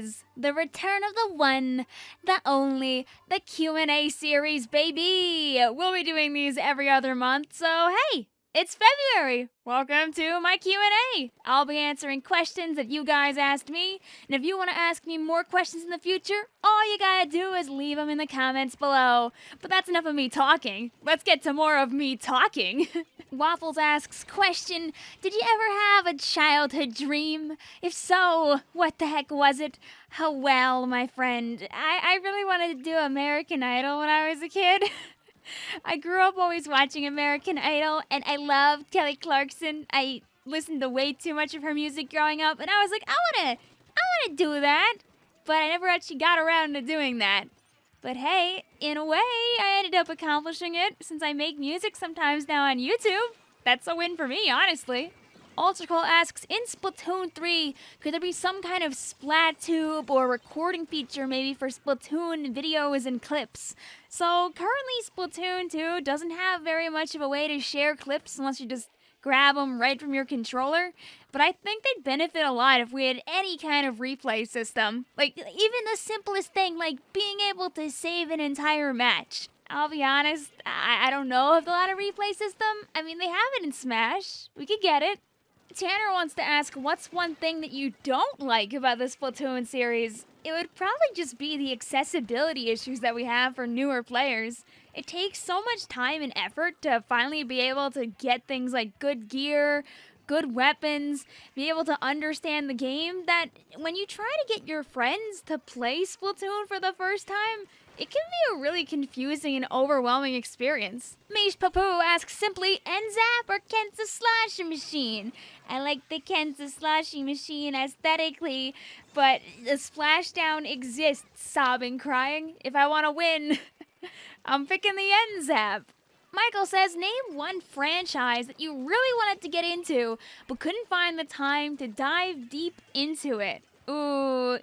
is the return of the one, the only, the Q&A series, baby. We'll be doing these every other month, so hey, it's February. Welcome to my Q&A. I'll be answering questions that you guys asked me, and if you want to ask me more questions in the future, all you got to do is leave them in the comments below. But that's enough of me talking. Let's get to more of me talking. Waffles asks question, did you ever have a childhood dream? If so, what the heck was it? How well, my friend. I, I really wanted to do American Idol when I was a kid. I grew up always watching American Idol, and I loved Kelly Clarkson. I listened to way too much of her music growing up, and I was like, I wanna, I wanna do that, but I never actually got around to doing that. But hey, in a way, I ended up accomplishing it since I make music sometimes now on YouTube. That's a win for me, honestly. Ultracool asks, in Splatoon 3, could there be some kind of splat tube or recording feature maybe for Splatoon videos and clips? So currently Splatoon 2 doesn't have very much of a way to share clips unless you just grab them right from your controller. But I think they'd benefit a lot if we had any kind of replay system. Like, even the simplest thing, like being able to save an entire match. I'll be honest, I, I don't know if they'll have a replay system. I mean, they have it in Smash. We could get it. Tanner wants to ask, what's one thing that you don't like about the Splatoon series? It would probably just be the accessibility issues that we have for newer players. It takes so much time and effort to finally be able to get things like good gear, good weapons, be able to understand the game that when you try to get your friends to play Splatoon for the first time, it can be a really confusing and overwhelming experience. Mish Papu asks simply, NZAP or Kensa Sloshing Machine? I like the Kensa Sloshing Machine aesthetically, but the splashdown exists, sobbing, crying. If I want to win, I'm picking the NZAP. Michael says, name one franchise that you really wanted to get into, but couldn't find the time to dive deep into it. Ooh,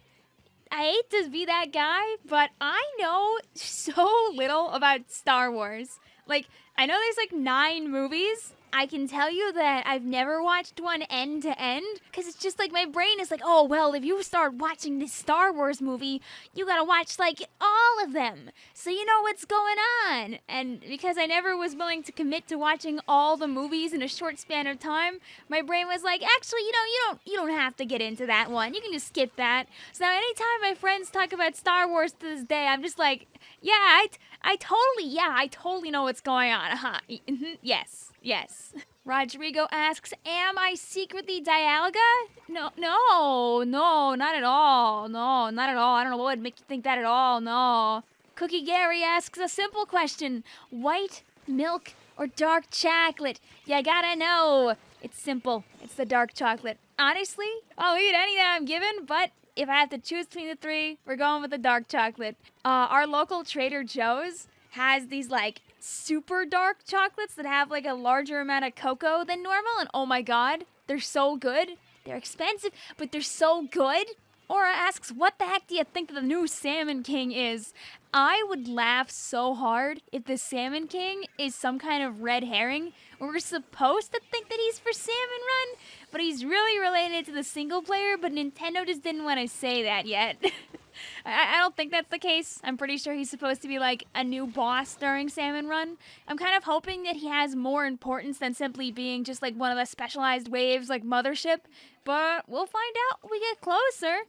I hate to be that guy, but I know so little about Star Wars. Like, I know there's like nine movies, I can tell you that I've never watched one end to end because it's just like my brain is like, oh, well, if you start watching this Star Wars movie, you gotta watch like all of them so you know what's going on. And because I never was willing to commit to watching all the movies in a short span of time, my brain was like, actually, you know, you don't you don't have to get into that one. You can just skip that. So now anytime my friends talk about Star Wars to this day, I'm just like, yeah, I, I totally, yeah, I totally know what's going on. Huh? yes. Yes. Rodrigo asks, Am I secretly Dialga? No, no, no, not at all. No, not at all. I don't know what would make you think that at all. No. Cookie Gary asks a simple question White milk or dark chocolate? You gotta know. It's simple. It's the dark chocolate. Honestly, I'll eat any that I'm given, but if I have to choose between the three, we're going with the dark chocolate. Uh, our local Trader Joe's has these like super dark chocolates that have like a larger amount of cocoa than normal, and oh my god, they're so good. They're expensive, but they're so good. Aura asks, What the heck do you think the new Salmon King is? I would laugh so hard if the Salmon King is some kind of red herring. We're supposed to think that he's for Salmon Run, but he's really related to the single player, but Nintendo just didn't want to say that yet. I, I don't think that's the case. I'm pretty sure he's supposed to be like a new boss during Salmon Run. I'm kind of hoping that he has more importance than simply being just like one of the specialized waves like Mothership, but we'll find out when we get closer.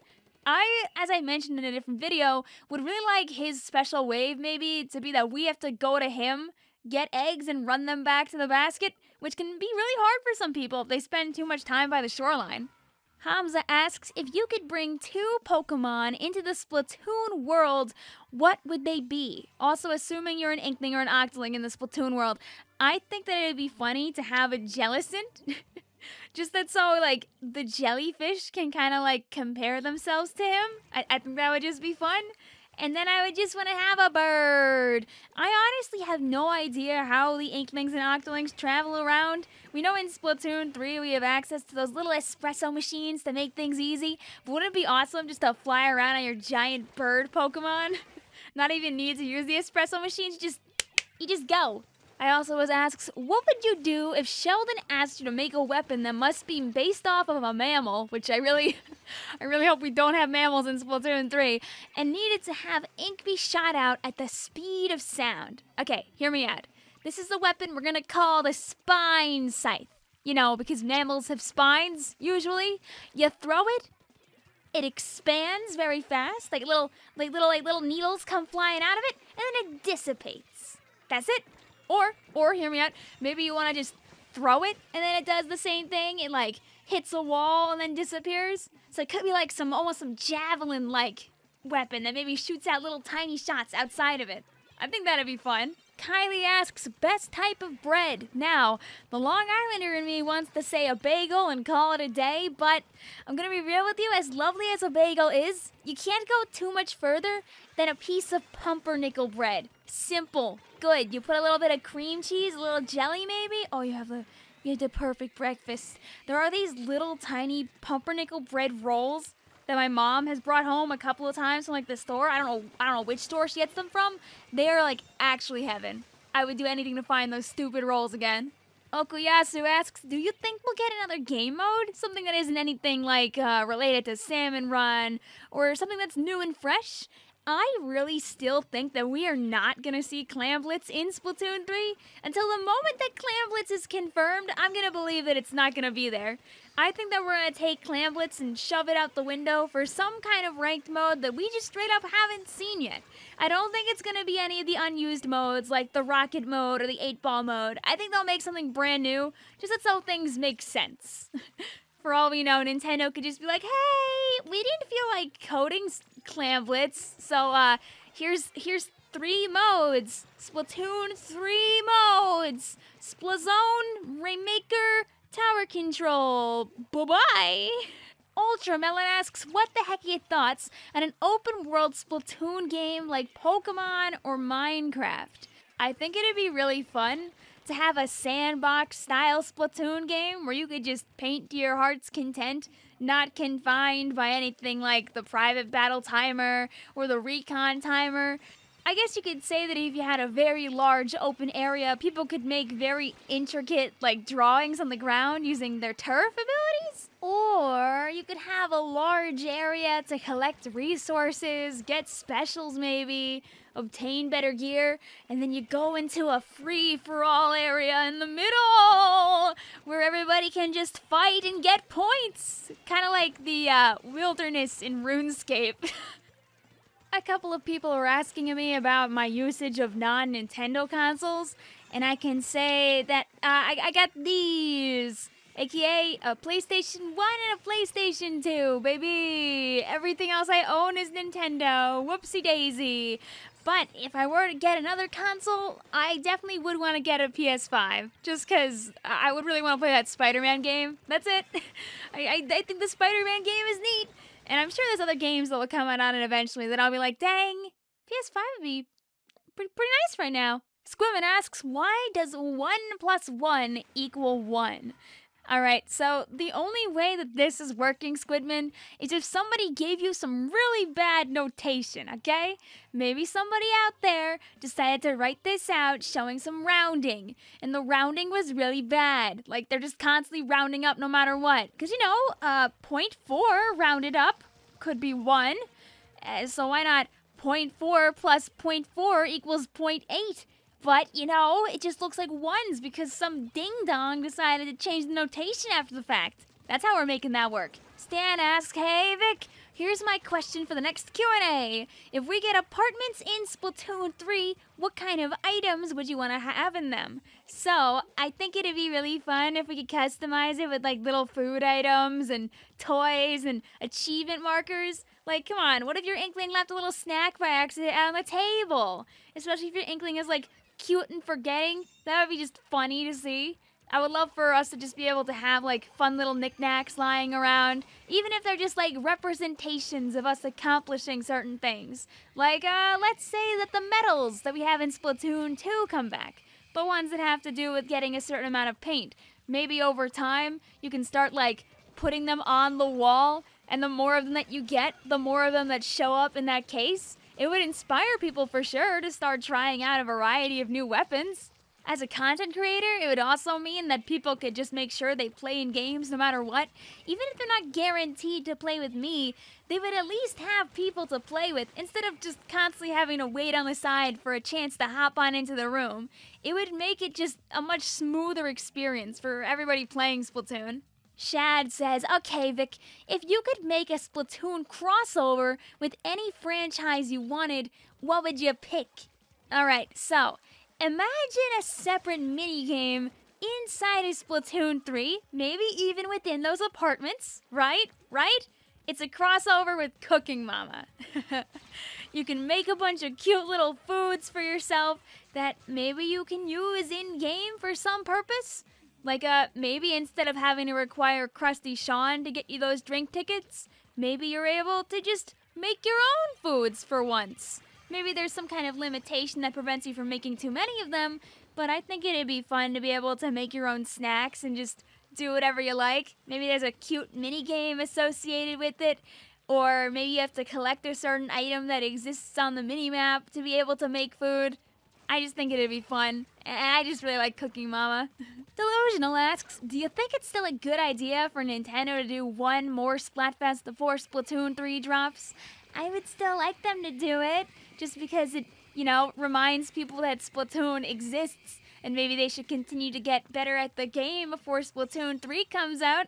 I, as I mentioned in a different video, would really like his special wave maybe to be that we have to go to him, get eggs, and run them back to the basket, which can be really hard for some people if they spend too much time by the shoreline. Hamza asks if you could bring two Pokemon into the Splatoon world, what would they be? Also, assuming you're an Inkling or an Octoling in the Splatoon world, I think that it'd be funny to have a Jellicent. Just that so, like, the jellyfish can kind of, like, compare themselves to him. I, I think that would just be fun and then I would just want to have a bird. I honestly have no idea how the Inklings and Octolings travel around. We know in Splatoon 3 we have access to those little espresso machines to make things easy, but wouldn't it be awesome just to fly around on your giant bird Pokemon? Not even need to use the espresso machines, just you just go. I also was asked, what would you do if Sheldon asked you to make a weapon that must be based off of a mammal, which I really, I really hope we don't have mammals in Splatoon 3, and needed to have ink be shot out at the speed of sound? Okay, hear me out. This is the weapon we're gonna call the spine scythe. You know, because mammals have spines, usually. You throw it, it expands very fast, like little, like little, like little needles come flying out of it, and then it dissipates. That's it. Or, or hear me out. Maybe you want to just throw it, and then it does the same thing. It like hits a wall and then disappears. So it could be like some almost some javelin-like weapon that maybe shoots out little tiny shots outside of it. I think that'd be fun. Kylie asks, best type of bread. Now, the Long Islander in me wants to say a bagel and call it a day, but I'm gonna be real with you, as lovely as a bagel is, you can't go too much further than a piece of pumpernickel bread. Simple, good. You put a little bit of cream cheese, a little jelly maybe. Oh, you have the you have the perfect breakfast. There are these little tiny pumpernickel bread rolls that my mom has brought home a couple of times from like the store. I don't know I don't know which store she gets them from. They are like actually heaven. I would do anything to find those stupid rolls again. Okuyasu asks, do you think we'll get another game mode? Something that isn't anything like uh, related to Salmon Run or something that's new and fresh? I really still think that we are not going to see Clam Blitz in Splatoon 3. Until the moment that Clam Blitz is confirmed, I'm going to believe that it's not going to be there. I think that we're going to take Clam Blitz and shove it out the window for some kind of ranked mode that we just straight up haven't seen yet. I don't think it's going to be any of the unused modes like the Rocket mode or the 8 Ball mode. I think they'll make something brand new, just so things make sense. for all we know, Nintendo could just be like, "Hey, we didn't feel like coding Clam Blitz, so uh, here's here's three modes: Splatoon three modes, Splat Zone, Rainmaker, Tower Control. Bye bye." Ultra Melon asks, what the heck are your thoughts on an open world Splatoon game like Pokemon or Minecraft? I think it'd be really fun to have a sandbox style Splatoon game where you could just paint to your heart's content, not confined by anything like the private battle timer or the recon timer. I guess you could say that if you had a very large open area, people could make very intricate like drawings on the ground using their turf abilities. Or you could have a large area to collect resources, get specials maybe, obtain better gear, and then you go into a free for all area in the middle where everybody can just fight and get points. Kind of like the uh, wilderness in RuneScape. a couple of people were asking me about my usage of non Nintendo consoles, and I can say that uh, I, I got these aka a PlayStation 1 and a PlayStation 2, baby. Everything else I own is Nintendo. Whoopsie daisy. But if I were to get another console, I definitely would want to get a PS5. Just because I would really want to play that Spider Man game. That's it. I, I, I think the Spider Man game is neat. And I'm sure there's other games that will come out on it eventually that I'll be like, dang, PS5 would be pretty, pretty nice right now. Squimmin asks, why does 1 plus 1 equal 1? All right, so the only way that this is working, Squidman, is if somebody gave you some really bad notation, okay? Maybe somebody out there decided to write this out showing some rounding, and the rounding was really bad. Like, they're just constantly rounding up no matter what. Because, you know, uh, 0.4 rounded up could be 1, uh, so why not 0.4 plus 0.4 equals 0.8? But, you know, it just looks like ones because some ding dong decided to change the notation after the fact. That's how we're making that work. Stan asks, "Hey Vic, here's my question for the next Q&A. If we get apartments in Splatoon 3, what kind of items would you want to have in them?" So, I think it'd be really fun if we could customize it with like little food items and toys and achievement markers. Like, come on, what if your Inkling left a little snack by accident on the table? Especially if your Inkling is like cute and forgetting. That would be just funny to see. I would love for us to just be able to have like fun little knickknacks lying around, even if they're just like representations of us accomplishing certain things. Like, uh, let's say that the medals that we have in Splatoon 2 come back. The ones that have to do with getting a certain amount of paint. Maybe over time, you can start like putting them on the wall, and the more of them that you get, the more of them that show up in that case it would inspire people for sure to start trying out a variety of new weapons. As a content creator, it would also mean that people could just make sure they play in games no matter what. Even if they're not guaranteed to play with me, they would at least have people to play with instead of just constantly having to wait on the side for a chance to hop on into the room. It would make it just a much smoother experience for everybody playing Splatoon. Shad says, okay, Vic, if you could make a Splatoon crossover with any franchise you wanted, what would you pick? Alright, so Imagine a separate minigame inside of Splatoon 3, maybe even within those apartments, right? Right? It's a crossover with Cooking Mama. you can make a bunch of cute little foods for yourself that maybe you can use in game for some purpose. Like, uh, maybe instead of having to require Crusty Sean to get you those drink tickets, maybe you're able to just make your own foods for once. Maybe there's some kind of limitation that prevents you from making too many of them, but I think it'd be fun to be able to make your own snacks and just do whatever you like. Maybe there's a cute mini game associated with it, or maybe you have to collect a certain item that exists on the mini map to be able to make food. I just think it'd be fun, and I just really like Cooking Mama. Delusional asks, do you think it's still a good idea for Nintendo to do one more Splatfest before Splatoon 3 drops? I would still like them to do it just because it, you know, reminds people that Splatoon exists and maybe they should continue to get better at the game before Splatoon 3 comes out.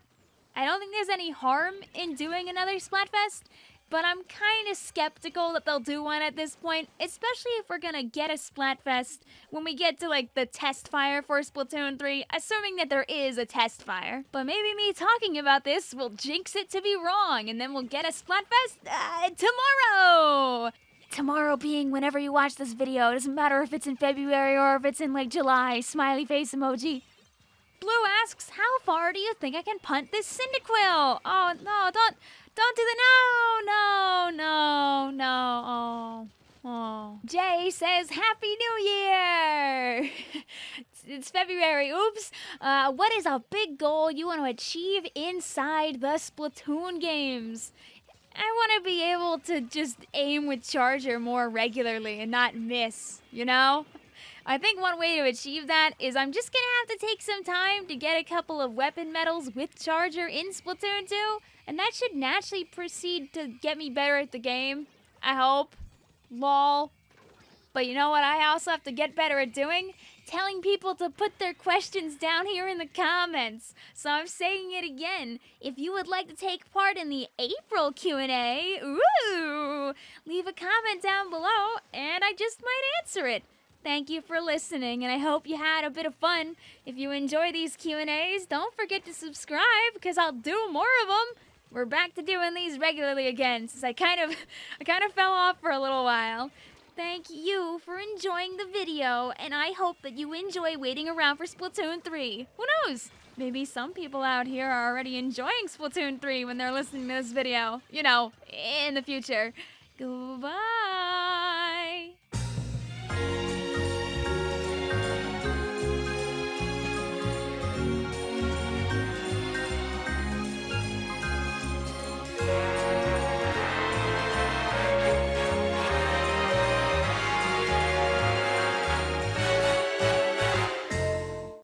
I don't think there's any harm in doing another Splatfest, but I'm kind of skeptical that they'll do one at this point, especially if we're gonna get a Splatfest when we get to like the test fire for Splatoon 3, assuming that there is a test fire. But maybe me talking about this will jinx it to be wrong, and then we'll get a Splatfest uh, tomorrow! tomorrow being whenever you watch this video. It doesn't matter if it's in February or if it's in like July. Smiley face emoji. Blue asks, how far do you think I can punt this Cyndaquil? Oh, no, don't, don't do the no, no, no, no, oh, oh. Jay says, Happy New Year! it's, it's February, oops. Uh, what is a big goal you want to achieve inside the Splatoon games? I want to be able to just aim with Charger more regularly and not miss, you know? I think one way to achieve that is I'm just gonna have to take some time to get a couple of weapon medals with Charger in Splatoon 2, and that should naturally proceed to get me better at the game. I hope. Lol. But you know what I also have to get better at doing? telling people to put their questions down here in the comments. So I'm saying it again. If you would like to take part in the April Q&A, leave a comment down below and I just might answer it. Thank you for listening and I hope you had a bit of fun. If you enjoy these Q&As, don't forget to subscribe because I'll do more of them. We're back to doing these regularly again since I kind of I kind of fell off for a little while thank you for enjoying the video, and I hope that you enjoy waiting around for Splatoon 3. Who knows? Maybe some people out here are already enjoying Splatoon 3 when they're listening to this video. You know, in the future. Goodbye!